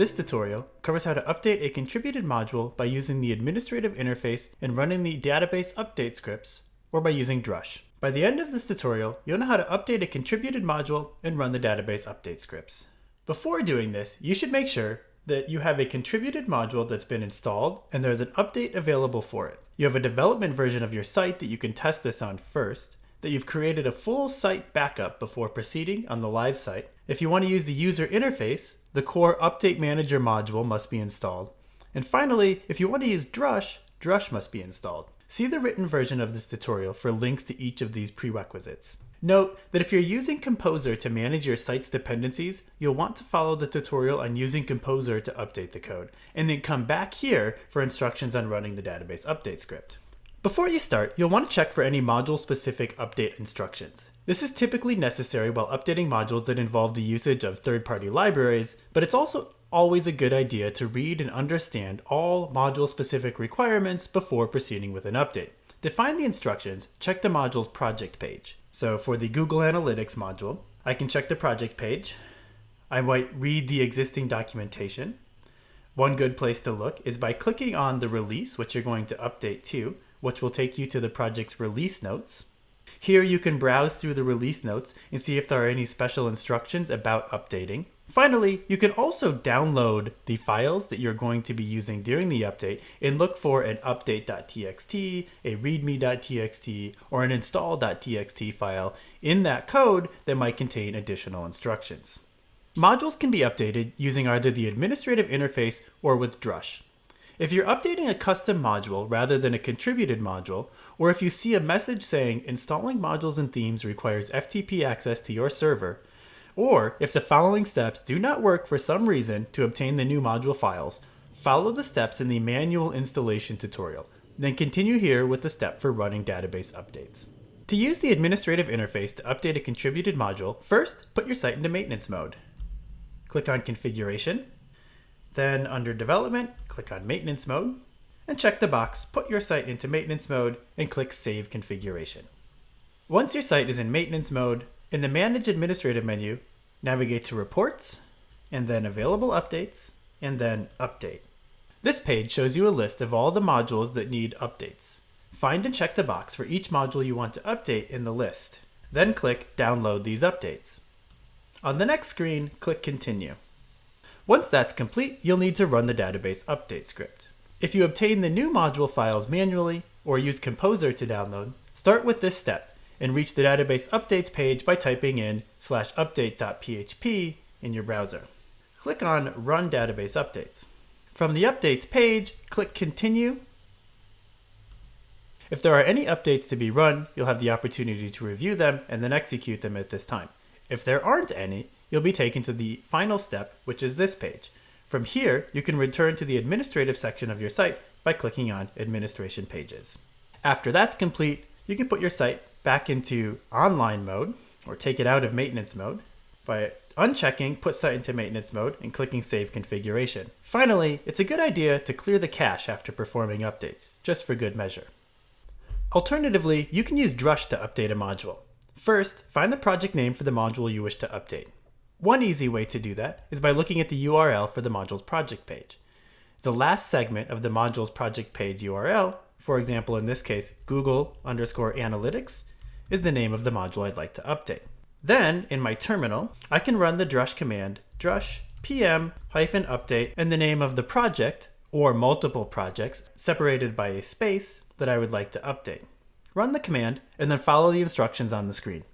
This tutorial covers how to update a contributed module by using the administrative interface and running the database update scripts, or by using Drush. By the end of this tutorial, you'll know how to update a contributed module and run the database update scripts. Before doing this, you should make sure that you have a contributed module that's been installed and there's an update available for it. You have a development version of your site that you can test this on first, that you've created a full site backup before proceeding on the live site. If you want to use the user interface, the core Update Manager module must be installed. And finally, if you want to use Drush, Drush must be installed. See the written version of this tutorial for links to each of these prerequisites. Note that if you're using Composer to manage your site's dependencies, you'll want to follow the tutorial on using Composer to update the code, and then come back here for instructions on running the database update script. Before you start, you'll want to check for any module-specific update instructions. This is typically necessary while updating modules that involve the usage of third-party libraries, but it's also always a good idea to read and understand all module-specific requirements before proceeding with an update. To find the instructions, check the module's project page. So for the Google Analytics module, I can check the project page. I might read the existing documentation. One good place to look is by clicking on the release, which you're going to update to, which will take you to the project's release notes. Here you can browse through the release notes and see if there are any special instructions about updating. Finally, you can also download the files that you're going to be using during the update and look for an update.txt, a readme.txt, or an install.txt file in that code that might contain additional instructions. Modules can be updated using either the administrative interface or with Drush. If you're updating a custom module rather than a contributed module, or if you see a message saying installing modules and themes requires FTP access to your server, or if the following steps do not work for some reason to obtain the new module files, follow the steps in the manual installation tutorial, then continue here with the step for running database updates. To use the administrative interface to update a contributed module, first put your site into maintenance mode. Click on Configuration, then under Development, click on Maintenance Mode, and check the box Put your site into maintenance mode and click Save Configuration. Once your site is in maintenance mode, in the Manage Administrative menu, navigate to Reports, and then Available Updates, and then Update. This page shows you a list of all the modules that need updates. Find and check the box for each module you want to update in the list. Then click Download these updates. On the next screen, click Continue. Once that's complete, you'll need to run the database update script. If you obtain the new module files manually or use Composer to download, start with this step and reach the database updates page by typing in slash update.php in your browser. Click on Run Database Updates. From the Updates page, click Continue. If there are any updates to be run, you'll have the opportunity to review them and then execute them at this time. If there aren't any, you'll be taken to the final step, which is this page. From here, you can return to the administrative section of your site by clicking on Administration Pages. After that's complete, you can put your site back into online mode or take it out of maintenance mode by unchecking Put Site into Maintenance Mode and clicking Save Configuration. Finally, it's a good idea to clear the cache after performing updates, just for good measure. Alternatively, you can use Drush to update a module. First, find the project name for the module you wish to update. One easy way to do that is by looking at the URL for the module's project page. The last segment of the module's project page URL, for example in this case Google underscore analytics, is the name of the module I'd like to update. Then, in my terminal, I can run the drush command drush pm hyphen update and the name of the project or multiple projects separated by a space that I would like to update. Run the command and then follow the instructions on the screen.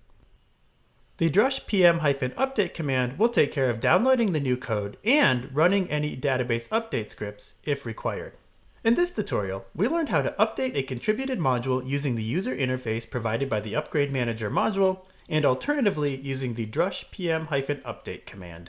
The drush pm-update command will take care of downloading the new code and running any database update scripts if required. In this tutorial, we learned how to update a contributed module using the user interface provided by the Upgrade Manager module and alternatively using the drush pm-update command.